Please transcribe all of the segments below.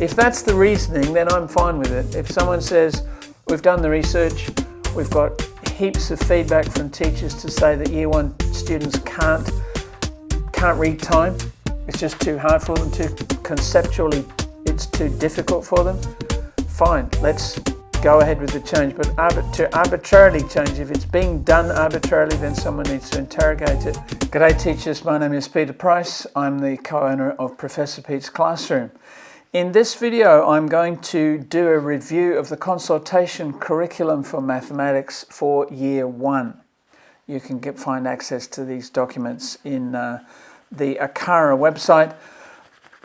If that's the reasoning, then I'm fine with it. If someone says, we've done the research, we've got heaps of feedback from teachers to say that year one students can't, can't read time, it's just too hard for them, too conceptually, it's too difficult for them, fine, let's go ahead with the change. But to arbitrarily change, if it's being done arbitrarily, then someone needs to interrogate it. G'day teachers, my name is Peter Price. I'm the co-owner of Professor Pete's Classroom. In this video, I'm going to do a review of the consultation curriculum for mathematics for year one. You can get, find access to these documents in uh, the ACARA website,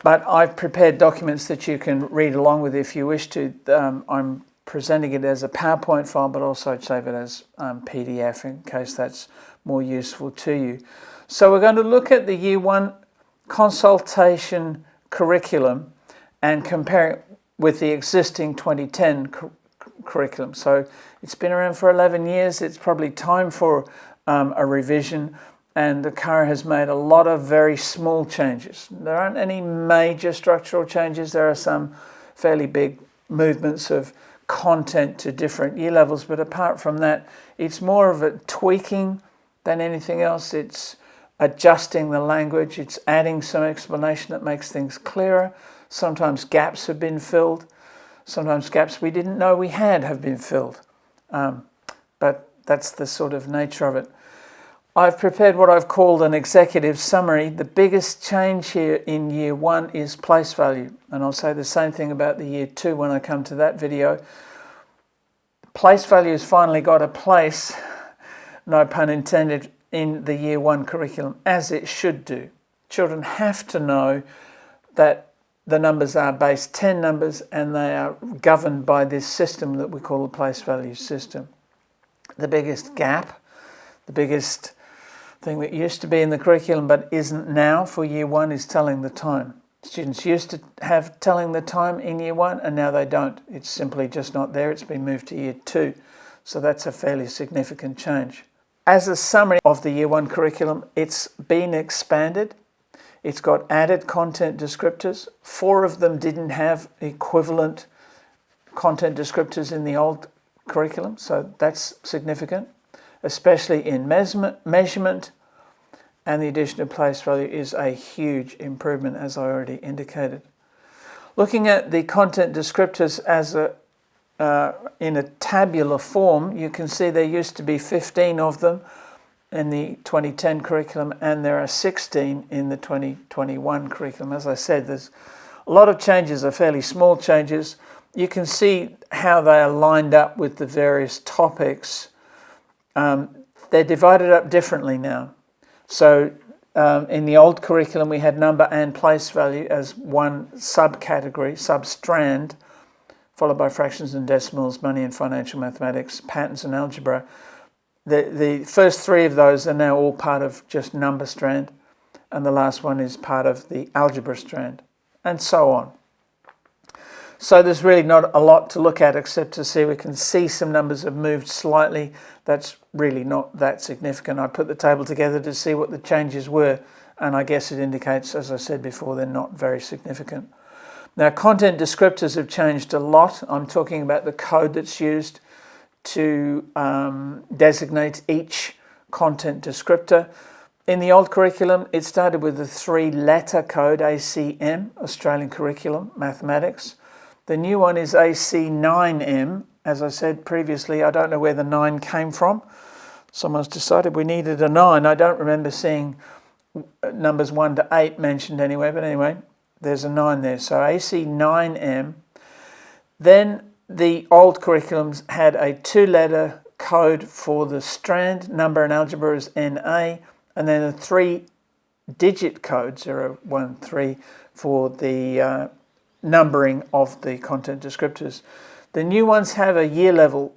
but I've prepared documents that you can read along with if you wish to. Um, I'm presenting it as a PowerPoint file, but also save it as um, PDF in case that's more useful to you. So we're going to look at the year one consultation curriculum and compare it with the existing 2010 cu curriculum. So it's been around for 11 years. It's probably time for um, a revision and the ACARA has made a lot of very small changes. There aren't any major structural changes. There are some fairly big movements of content to different year levels, but apart from that, it's more of a tweaking than anything else. It's adjusting the language, it's adding some explanation that makes things clearer. Sometimes gaps have been filled. Sometimes gaps we didn't know we had have been filled. Um, but that's the sort of nature of it. I've prepared what I've called an executive summary. The biggest change here in year one is place value. And I'll say the same thing about the year two when I come to that video. Place value has finally got a place, no pun intended, in the year one curriculum, as it should do. Children have to know that the numbers are base 10 numbers and they are governed by this system that we call the place value system. The biggest gap, the biggest thing that used to be in the curriculum but isn't now for year one is telling the time. Students used to have telling the time in year one and now they don't. It's simply just not there. It's been moved to year two. So that's a fairly significant change. As a summary of the year one curriculum, it's been expanded it's got added content descriptors. Four of them didn't have equivalent content descriptors in the old curriculum, so that's significant, especially in measurement, and the addition of place value is a huge improvement, as I already indicated. Looking at the content descriptors as a uh, in a tabular form, you can see there used to be 15 of them in the 2010 curriculum and there are 16 in the 2021 curriculum. As I said, there's a lot of changes are fairly small changes. You can see how they are lined up with the various topics. Um, they're divided up differently now. So um, in the old curriculum, we had number and place value as one subcategory, substrand, followed by fractions and decimals, money and financial mathematics, patterns and algebra. The, the first three of those are now all part of just number strand, and the last one is part of the algebra strand, and so on. So there's really not a lot to look at except to see we can see some numbers have moved slightly. That's really not that significant. I put the table together to see what the changes were, and I guess it indicates, as I said before, they're not very significant. Now, content descriptors have changed a lot. I'm talking about the code that's used to um, designate each content descriptor. In the old curriculum, it started with the three-letter code, ACM, Australian Curriculum, Mathematics. The new one is AC9M. As I said previously, I don't know where the 9 came from. Someone's decided we needed a 9. I don't remember seeing numbers 1 to 8 mentioned anywhere, but anyway, there's a 9 there. So AC9M. Then the old curriculums had a two-letter code for the strand, number and algebra is NA, and then a three-digit code, 013, for the uh, numbering of the content descriptors. The new ones have a year level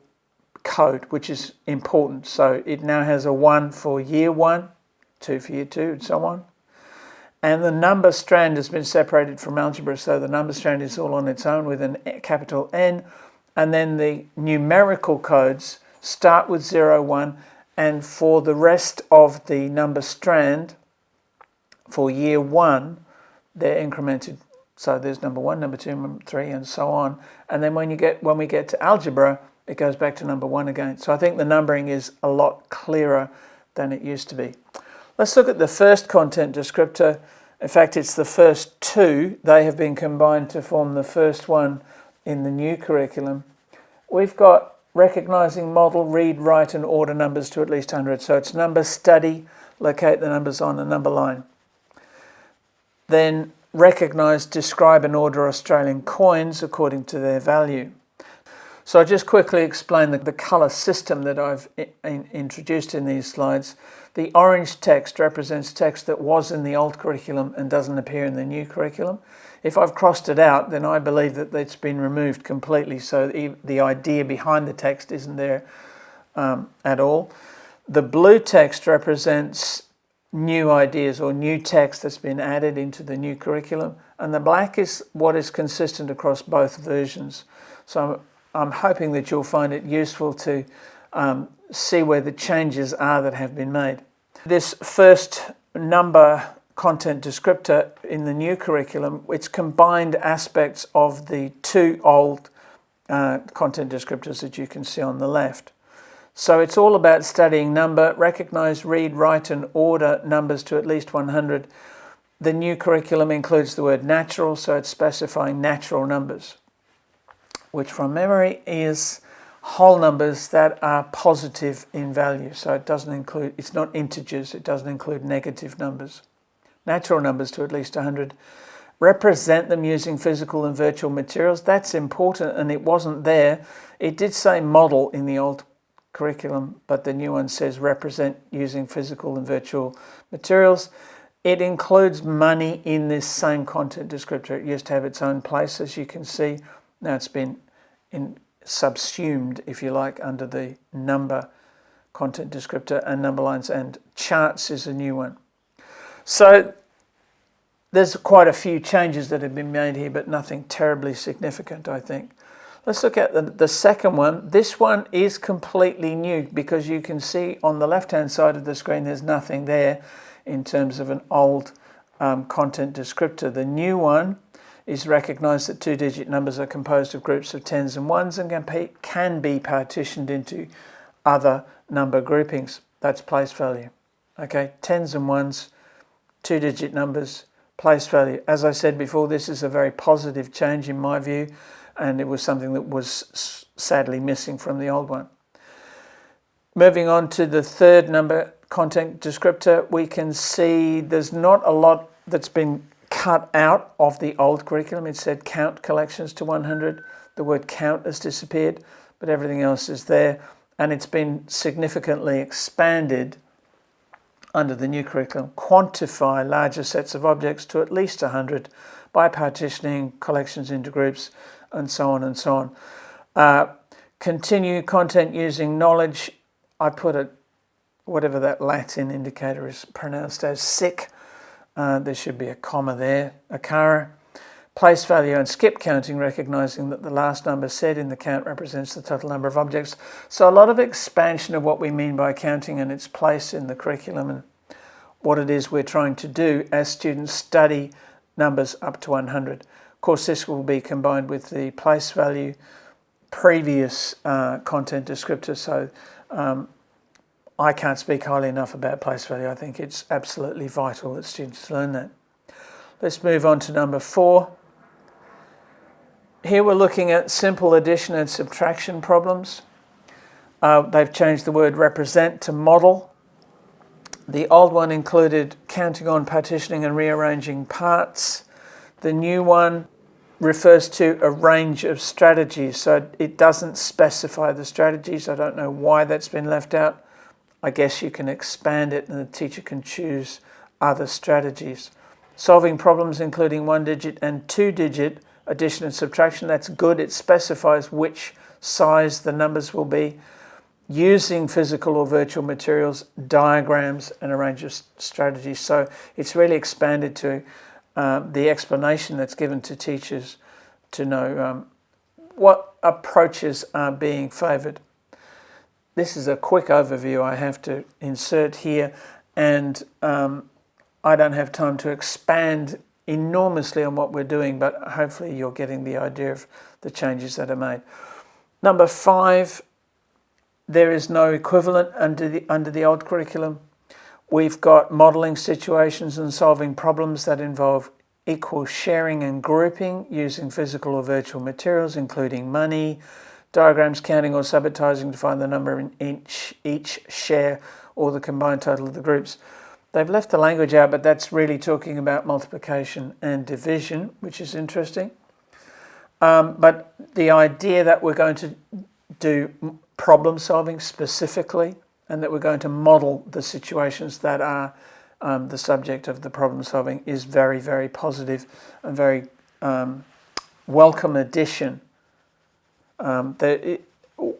code, which is important. So it now has a 1 for year 1, 2 for year 2, and so on. And the number strand has been separated from algebra, so the number strand is all on its own with a capital N. And then the numerical codes start with 0, 1, and for the rest of the number strand, for year 1, they're incremented So there's number one, number two, number three, and so on. And then when you get when we get to algebra, it goes back to number one again. So I think the numbering is a lot clearer than it used to be. Let's look at the first content descriptor. In fact, it's the first two. They have been combined to form the first one in the new curriculum. We've got recognizing model, read, write and order numbers to at least 100. So it's number study, locate the numbers on a number line. Then recognise, describe and order Australian coins according to their value. So I'll just quickly explain the, the colour system that I've in, introduced in these slides. The orange text represents text that was in the old curriculum and doesn't appear in the new curriculum. If I've crossed it out, then I believe that it's been removed completely, so the, the idea behind the text isn't there um, at all. The blue text represents new ideas or new text that's been added into the new curriculum and the black is what is consistent across both versions. So I'm, hoping that you'll find it useful to um, see where the changes are that have been made. This first number content descriptor in the new curriculum, it's combined aspects of the two old uh, content descriptors that you can see on the left. So it's all about studying number, recognize, read, write and order numbers to at least 100. The new curriculum includes the word natural, so it's specifying natural numbers, which from memory is whole numbers that are positive in value. So it doesn't include, it's not integers, it doesn't include negative numbers. Natural numbers to at least 100. Represent them using physical and virtual materials. That's important and it wasn't there. It did say model in the old curriculum, but the new one says represent using physical and virtual materials. It includes money in this same content descriptor. It used to have its own place, as you can see. Now it's been in, subsumed, if you like, under the number content descriptor and number lines and charts is a new one. So there's quite a few changes that have been made here, but nothing terribly significant, I think. Let's look at the, the second one. This one is completely new because you can see on the left-hand side of the screen there's nothing there in terms of an old um, content descriptor. The new one is recognized that two-digit numbers are composed of groups of tens and ones and can, can be partitioned into other number groupings. That's place value. Okay, tens and ones, two-digit numbers, place value. As I said before, this is a very positive change in my view and it was something that was sadly missing from the old one. Moving on to the third number content descriptor, we can see there's not a lot that's been cut out of the old curriculum. It said count collections to 100. The word count has disappeared, but everything else is there. And it's been significantly expanded under the new curriculum. Quantify larger sets of objects to at least 100 by partitioning collections into groups and so on and so on. Uh, continue content using knowledge. I put it, whatever that Latin indicator is pronounced as, sic. Uh, there should be a comma there, ACARA. Place value and skip counting, recognizing that the last number said in the count represents the total number of objects. So a lot of expansion of what we mean by counting and its place in the curriculum and what it is we're trying to do as students study numbers up to 100. Of course, this will be combined with the place value previous uh, content descriptor. So um, I can't speak highly enough about place value. I think it's absolutely vital that students learn that. Let's move on to number four. Here we're looking at simple addition and subtraction problems. Uh, they've changed the word represent to model. The old one included counting on partitioning and rearranging parts. The new one refers to a range of strategies, so it doesn't specify the strategies. I don't know why that's been left out. I guess you can expand it and the teacher can choose other strategies. Solving problems including one digit and two digit addition and subtraction, that's good. It specifies which size the numbers will be. Using physical or virtual materials, diagrams and a range of strategies. So it's really expanded to um, the explanation that's given to teachers to know um, what approaches are being favoured. This is a quick overview I have to insert here and um, I don't have time to expand enormously on what we're doing, but hopefully you're getting the idea of the changes that are made. Number five, there is no equivalent under the, under the old curriculum. We've got modelling situations and solving problems that involve equal sharing and grouping using physical or virtual materials, including money, diagrams, counting or subitizing to find the number in each, each share or the combined total of the groups. They've left the language out, but that's really talking about multiplication and division, which is interesting. Um, but the idea that we're going to do problem solving specifically and that we're going to model the situations that are um, the subject of the problem solving is very, very positive and very um, welcome addition. Um, it,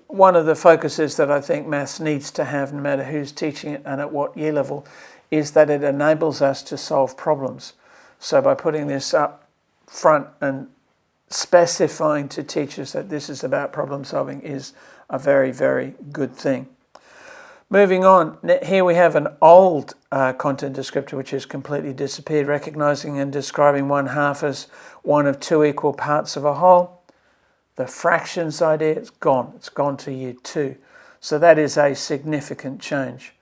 one of the focuses that I think maths needs to have, no matter who's teaching it and at what year level, is that it enables us to solve problems. So by putting this up front and specifying to teachers that this is about problem solving is a very, very good thing. Moving on, here we have an old uh, content descriptor which has completely disappeared, recognizing and describing one half as one of two equal parts of a whole. The fractions idea, it's gone. It's gone to year two. So that is a significant change.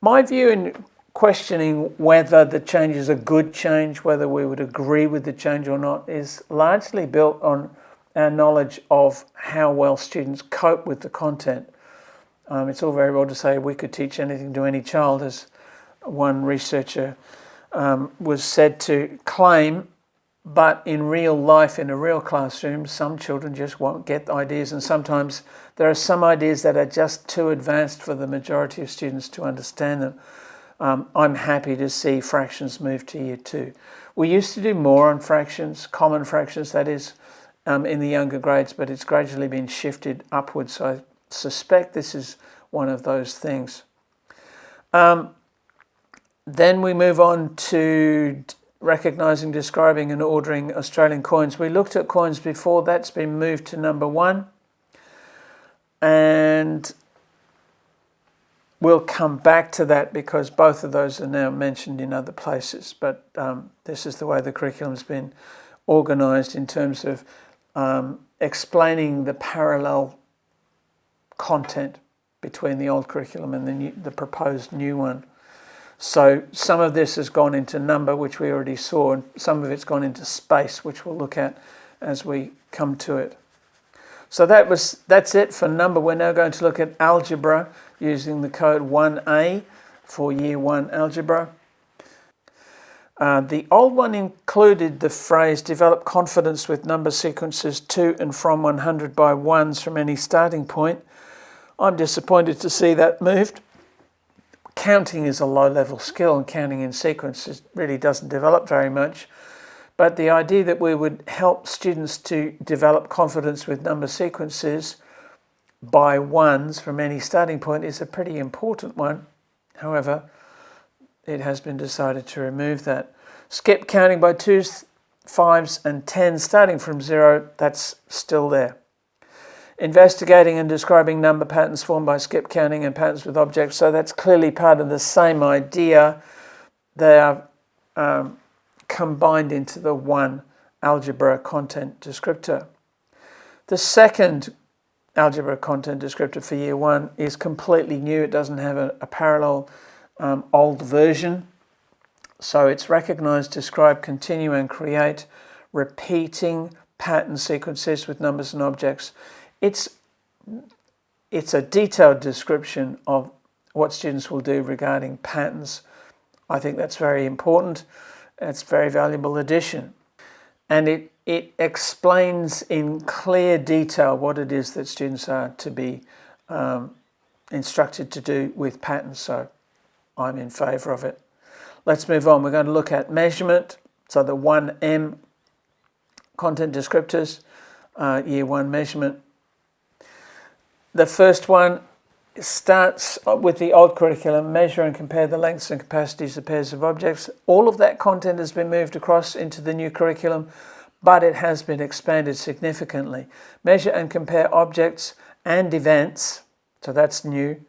My view in questioning whether the change is a good change, whether we would agree with the change or not, is largely built on our knowledge of how well students cope with the content. Um, it's all very well to say we could teach anything to any child, as one researcher um, was said to claim, but in real life, in a real classroom, some children just won't get ideas, and sometimes there are some ideas that are just too advanced for the majority of students to understand them um, I'm happy to see fractions move to year two. We used to do more on fractions, common fractions that is, um, in the younger grades, but it's gradually been shifted upwards. So I suspect this is one of those things. Um, then we move on to recognizing, describing and ordering Australian coins. We looked at coins before, that's been moved to number one. And We'll come back to that because both of those are now mentioned in other places, but um, this is the way the curriculum's been organised in terms of um, explaining the parallel content between the old curriculum and the, new, the proposed new one. So some of this has gone into number, which we already saw, and some of it's gone into space, which we'll look at as we come to it. So that was that's it for number. We're now going to look at algebra using the code 1A for year 1 algebra. Uh, the old one included the phrase develop confidence with number sequences to and from 100 by ones from any starting point. I'm disappointed to see that moved. Counting is a low level skill and counting in sequences really doesn't develop very much. But the idea that we would help students to develop confidence with number sequences by ones from any starting point is a pretty important one. However, it has been decided to remove that. Skip counting by twos, fives and tens starting from zero, that's still there. Investigating and describing number patterns formed by skip counting and patterns with objects, so that's clearly part of the same idea. They are um, combined into the one algebra content descriptor. The second algebra content descriptor for year one is completely new. It doesn't have a, a parallel um, old version. So it's recognize, describe, continue and create repeating pattern sequences with numbers and objects. It's, it's a detailed description of what students will do regarding patterns. I think that's very important. It's a very valuable addition. And it it explains in clear detail what it is that students are to be um, instructed to do with patterns. So I'm in favour of it. Let's move on. We're going to look at measurement. So the 1M content descriptors, uh, year one measurement. The first one starts with the old curriculum, measure and compare the lengths and capacities of pairs of objects. All of that content has been moved across into the new curriculum but it has been expanded significantly. Measure and compare objects and events, so that's new,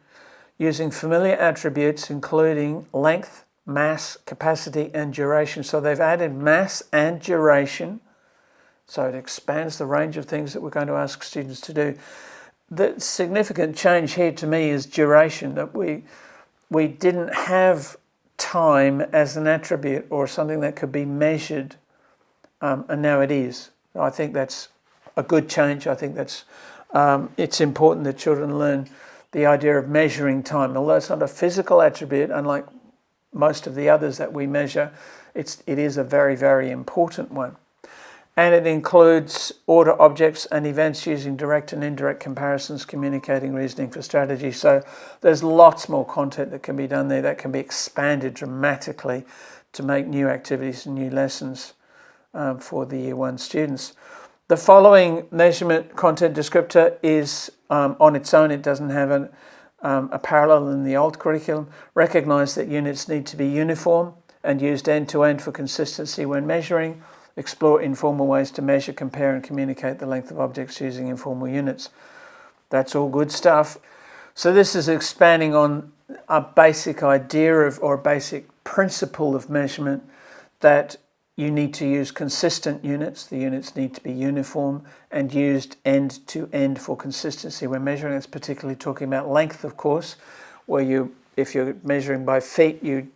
using familiar attributes including length, mass, capacity and duration. So they've added mass and duration. So it expands the range of things that we're going to ask students to do. The significant change here to me is duration, that we, we didn't have time as an attribute or something that could be measured, um, and now it is. I think that's a good change. I think that's um, it's important that children learn the idea of measuring time. Although it's not a physical attribute, unlike most of the others that we measure, it's, it is a very, very important one. And it includes order objects and events using direct and indirect comparisons, communicating reasoning for strategy. So there's lots more content that can be done there that can be expanded dramatically to make new activities and new lessons um, for the year one students. The following measurement content descriptor is um, on its own. It doesn't have an, um, a parallel in the old curriculum. Recognise that units need to be uniform and used end-to-end -end for consistency when measuring. Explore informal ways to measure, compare and communicate the length of objects using informal units. That's all good stuff. So this is expanding on a basic idea of or a basic principle of measurement that you need to use consistent units. The units need to be uniform and used end to end for consistency. When measuring, it's particularly talking about length, of course, where you, if you're measuring by feet, you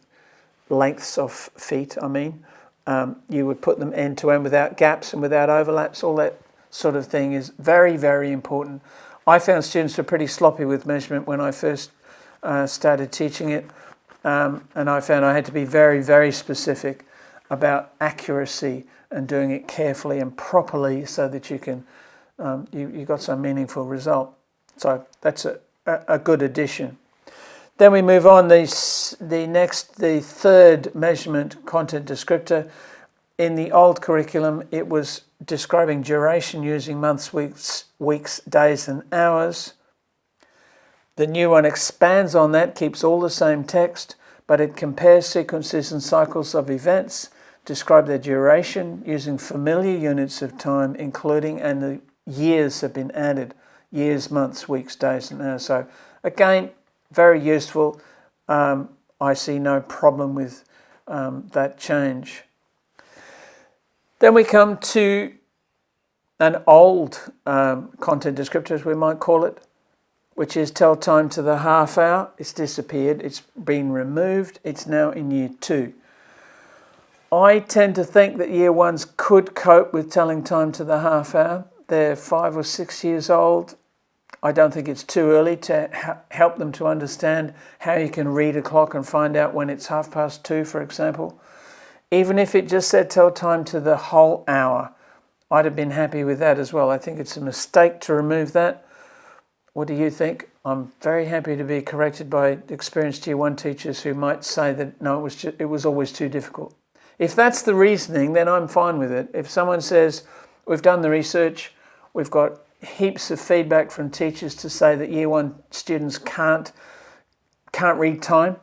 lengths of feet, I mean, um, you would put them end to end without gaps and without overlaps. All that sort of thing is very, very important. I found students were pretty sloppy with measurement when I first uh, started teaching it, um, and I found I had to be very, very specific about accuracy and doing it carefully and properly so that you can um, you, you got some meaningful result. So that's a, a, good addition. Then we move on, the, the next, the third measurement content descriptor. In the old curriculum, it was describing duration using months, weeks, weeks, days and hours. The new one expands on that, keeps all the same text, but it compares sequences and cycles of events describe their duration using familiar units of time, including and the years have been added, years, months, weeks, days and hours. So again, very useful. Um, I see no problem with um, that change. Then we come to an old um, content descriptor, as we might call it, which is tell time to the half hour. It's disappeared. It's been removed. It's now in year two. I tend to think that year ones could cope with telling time to the half hour. They're five or six years old. I don't think it's too early to help them to understand how you can read a clock and find out when it's half past two, for example. Even if it just said tell time to the whole hour, I'd have been happy with that as well. I think it's a mistake to remove that. What do you think? I'm very happy to be corrected by experienced year one teachers who might say that no, it was, just, it was always too difficult. If that's the reasoning, then I'm fine with it. If someone says, we've done the research, we've got heaps of feedback from teachers to say that year one students can't, can't read time,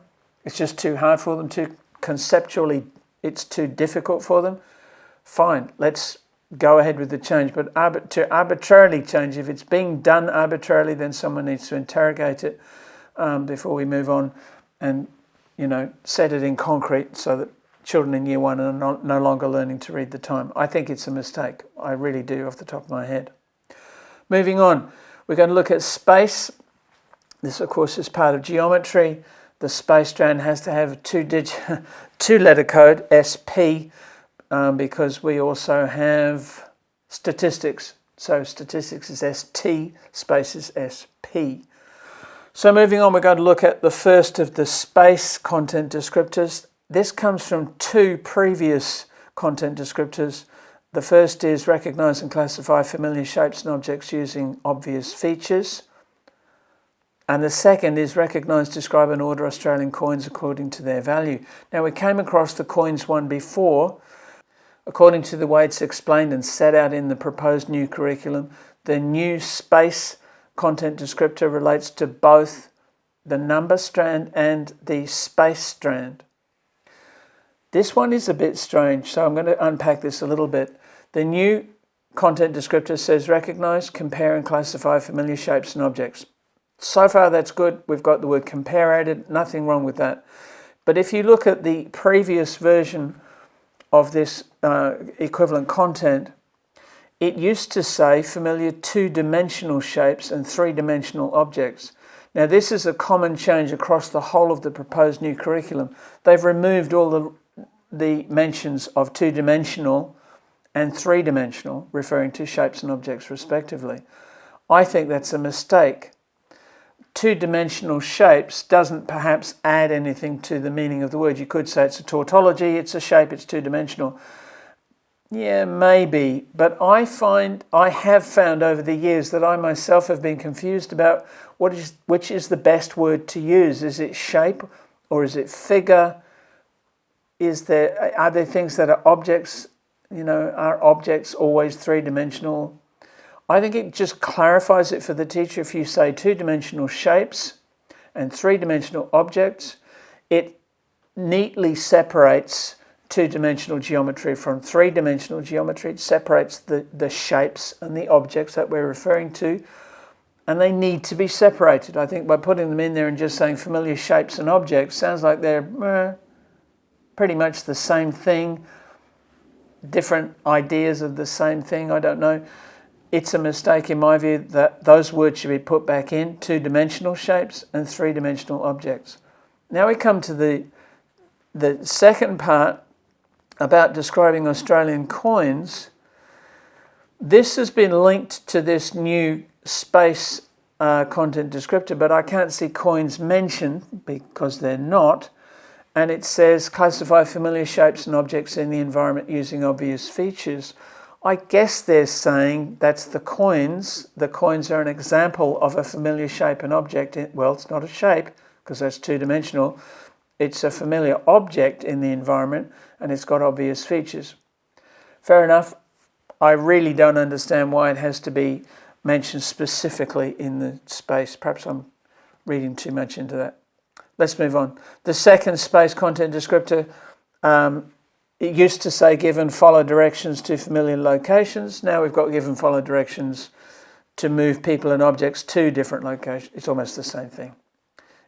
it's just too hard for them to, conceptually it's too difficult for them, fine, let's go ahead with the change. But to arbitrarily change, if it's being done arbitrarily, then someone needs to interrogate it um, before we move on and, you know, set it in concrete so that children in year one are no longer learning to read the time. I think it's a mistake. I really do off the top of my head. Moving on, we're going to look at space. This, of course, is part of geometry. The space strand has to have a two-letter code, SP, um, because we also have statistics. So statistics is ST, space is SP. So moving on, we're going to look at the first of the space content descriptors, this comes from two previous content descriptors. The first is recognize and classify familiar shapes and objects using obvious features. And the second is recognize, describe and order Australian coins according to their value. Now we came across the coins one before. According to the way it's explained and set out in the proposed new curriculum, the new space content descriptor relates to both the number strand and the space strand. This one is a bit strange, so I'm going to unpack this a little bit. The new content descriptor says recognize, compare and classify familiar shapes and objects. So far that's good. We've got the word compare added, nothing wrong with that. But if you look at the previous version of this uh, equivalent content, it used to say familiar two-dimensional shapes and three-dimensional objects. Now this is a common change across the whole of the proposed new curriculum. They've removed all the, the mentions of two-dimensional and three-dimensional, referring to shapes and objects respectively. I think that's a mistake two-dimensional shapes doesn't perhaps add anything to the meaning of the word. You could say it's a tautology, it's a shape, it's two-dimensional. Yeah, maybe, but I find I have found over the years that I myself have been confused about what is which is the best word to use. Is it shape or is it figure? Is there are there things that are objects? You know, are objects always three-dimensional? I think it just clarifies it for the teacher if you say two-dimensional shapes and three-dimensional objects. It neatly separates two-dimensional geometry from three-dimensional geometry. It separates the, the shapes and the objects that we're referring to and they need to be separated. I think by putting them in there and just saying familiar shapes and objects sounds like they're eh, pretty much the same thing, different ideas of the same thing, I don't know it's a mistake in my view that those words should be put back in two-dimensional shapes and three-dimensional objects. Now we come to the, the second part about describing Australian coins. This has been linked to this new space uh, content descriptor, but I can't see coins mentioned because they're not. And it says classify familiar shapes and objects in the environment using obvious features. I guess they're saying that's the coins. The coins are an example of a familiar shape and object. Well, it's not a shape because that's two-dimensional. It's a familiar object in the environment and it's got obvious features. Fair enough. I really don't understand why it has to be mentioned specifically in the space. Perhaps I'm reading too much into that. Let's move on. The second space content descriptor um, it used to say give and follow directions to familiar locations. Now we've got give and follow directions to move people and objects to different locations. It's almost the same thing.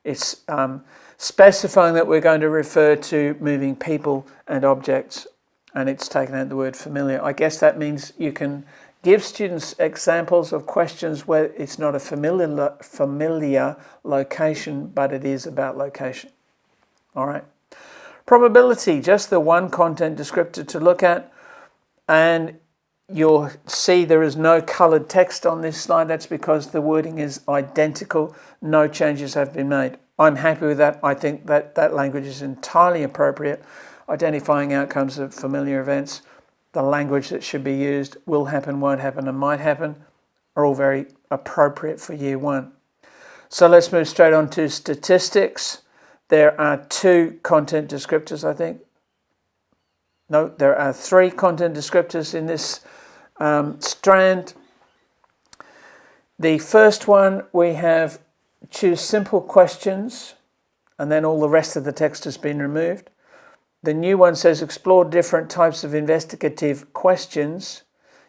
It's um, specifying that we're going to refer to moving people and objects and it's taken out the word familiar. I guess that means you can give students examples of questions where it's not a familiar, familiar location, but it is about location. All right. Probability, just the one content descriptor to look at. And you'll see there is no colored text on this slide. That's because the wording is identical. No changes have been made. I'm happy with that. I think that that language is entirely appropriate. Identifying outcomes of familiar events, the language that should be used, will happen, won't happen, and might happen, are all very appropriate for year one. So let's move straight on to statistics. There are two content descriptors, I think. No, there are three content descriptors in this um, strand. The first one we have choose simple questions and then all the rest of the text has been removed. The new one says explore different types of investigative questions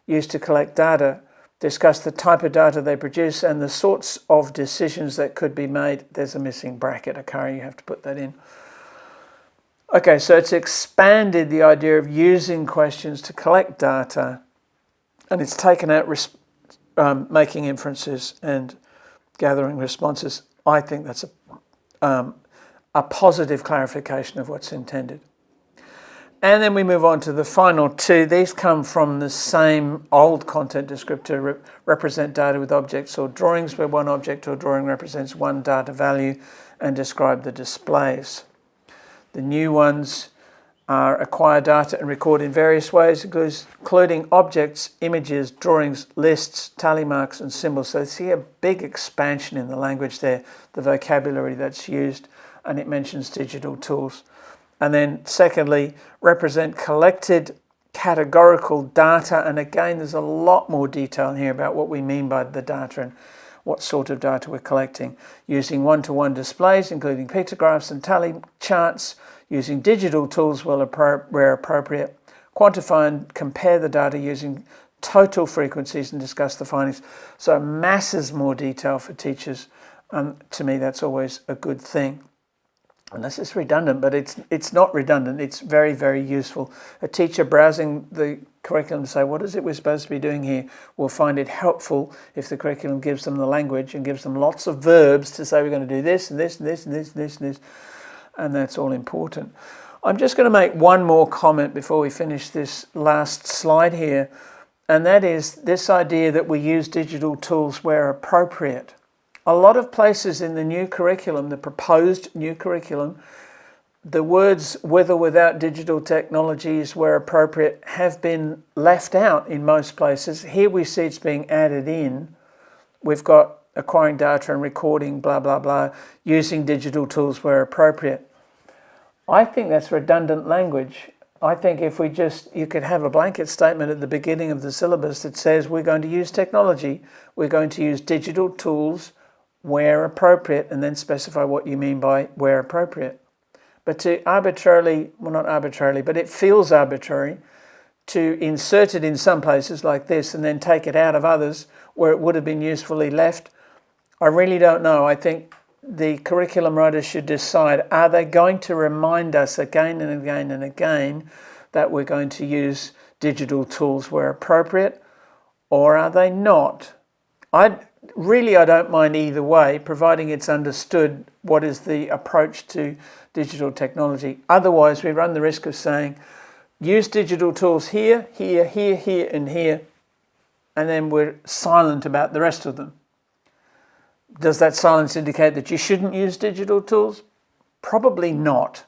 used to collect data discuss the type of data they produce and the sorts of decisions that could be made. There's a missing bracket occurring, you have to put that in. Okay, so it's expanded the idea of using questions to collect data and it's taken out um, making inferences and gathering responses. I think that's a, um, a positive clarification of what's intended. And then we move on to the final two. These come from the same old content descriptor, re represent data with objects or drawings, where one object or drawing represents one data value and describe the displays. The new ones are acquire data and record in various ways, including objects, images, drawings, lists, tally marks and symbols. So see a big expansion in the language there, the vocabulary that's used, and it mentions digital tools. And then secondly, represent collected categorical data. And again, there's a lot more detail here about what we mean by the data and what sort of data we're collecting. Using one-to-one -one displays, including pictographs and tally charts, using digital tools where appropriate, quantify and compare the data using total frequencies and discuss the findings. So masses more detail for teachers. Um, to me, that's always a good thing. Unless is redundant, but it's it's not redundant. It's very, very useful. A teacher browsing the curriculum to say, what is it we're supposed to be doing here, will find it helpful if the curriculum gives them the language and gives them lots of verbs to say we're going to do this and this and this and this and this and this. And that's all important. I'm just going to make one more comment before we finish this last slide here. And that is this idea that we use digital tools where appropriate. A lot of places in the new curriculum, the proposed new curriculum, the words with or without digital technologies where appropriate have been left out in most places. Here we see it's being added in. We've got acquiring data and recording, blah, blah, blah, using digital tools where appropriate. I think that's redundant language. I think if we just, you could have a blanket statement at the beginning of the syllabus that says we're going to use technology, we're going to use digital tools where appropriate, and then specify what you mean by where appropriate. But to arbitrarily, well not arbitrarily, but it feels arbitrary to insert it in some places like this and then take it out of others where it would have been usefully left, I really don't know. I think the curriculum writers should decide, are they going to remind us again and again and again that we're going to use digital tools where appropriate, or are they not? I really, I don't mind either way, providing it's understood what is the approach to digital technology. Otherwise, we run the risk of saying, use digital tools here, here, here, here, and here, and then we're silent about the rest of them. Does that silence indicate that you shouldn't use digital tools? Probably not.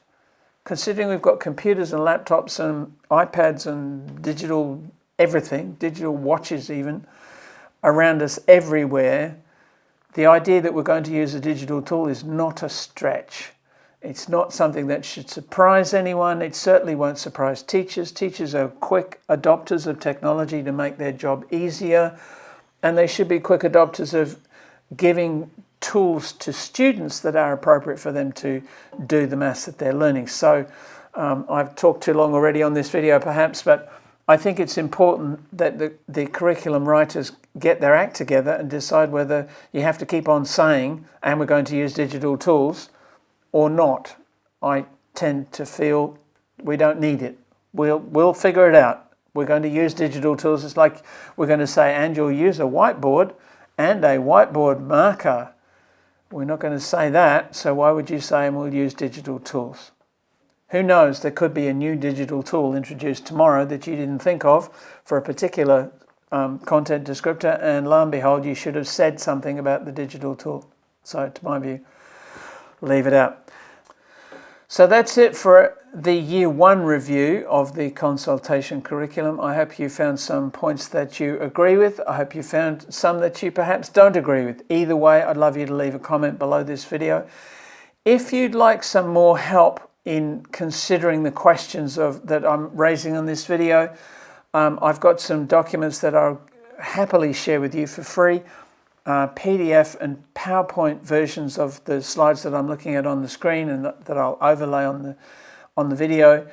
Considering we've got computers and laptops and iPads and digital everything, digital watches even, around us everywhere, the idea that we're going to use a digital tool is not a stretch. It's not something that should surprise anyone. It certainly won't surprise teachers. Teachers are quick adopters of technology to make their job easier, and they should be quick adopters of giving tools to students that are appropriate for them to do the maths that they're learning. So um, I've talked too long already on this video perhaps, but I think it's important that the, the curriculum writers get their act together and decide whether you have to keep on saying, and we're going to use digital tools, or not. I tend to feel we don't need it. We'll, we'll figure it out. We're going to use digital tools. It's like we're going to say, and you'll use a whiteboard and a whiteboard marker. We're not going to say that, so why would you say, and we'll use digital tools? Who knows, there could be a new digital tool introduced tomorrow that you didn't think of for a particular um, content descriptor, and lo and behold, you should have said something about the digital tool. So, to my view, leave it out. So that's it for the year one review of the consultation curriculum. I hope you found some points that you agree with. I hope you found some that you perhaps don't agree with. Either way, I'd love you to leave a comment below this video. If you'd like some more help in considering the questions of that I'm raising on this video. Um, I've got some documents that I'll happily share with you for free, uh, PDF and PowerPoint versions of the slides that I'm looking at on the screen and that, that I'll overlay on the, on the video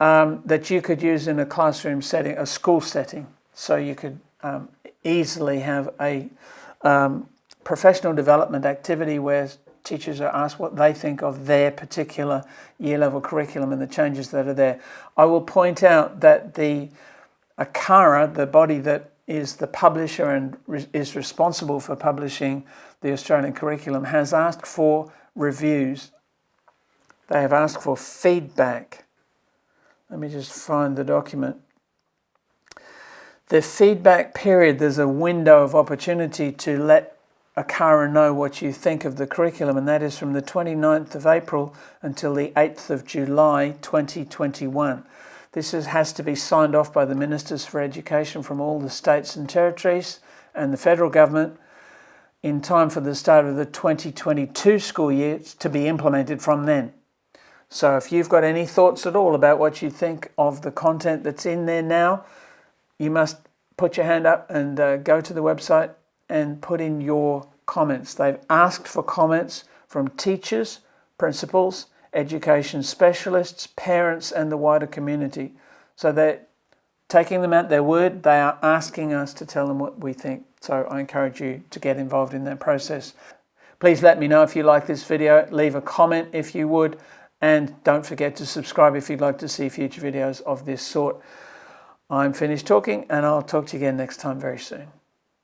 um, that you could use in a classroom setting, a school setting. So you could um, easily have a um, professional development activity where teachers are asked what they think of their particular year level curriculum and the changes that are there. I will point out that the ACARA, the body that is the publisher and re is responsible for publishing the Australian curriculum, has asked for reviews. They have asked for feedback. Let me just find the document. The feedback period, there's a window of opportunity to let ACARA know what you think of the curriculum, and that is from the 29th of April until the 8th of July 2021. This is, has to be signed off by the Ministers for Education from all the states and territories and the federal government in time for the start of the 2022 school year to be implemented from then. So if you've got any thoughts at all about what you think of the content that's in there now, you must put your hand up and uh, go to the website and put in your comments. They've asked for comments from teachers, principals, education specialists, parents, and the wider community. So they're taking them at their word. They are asking us to tell them what we think. So I encourage you to get involved in that process. Please let me know if you like this video. Leave a comment if you would. And don't forget to subscribe if you'd like to see future videos of this sort. I'm finished talking and I'll talk to you again next time very soon.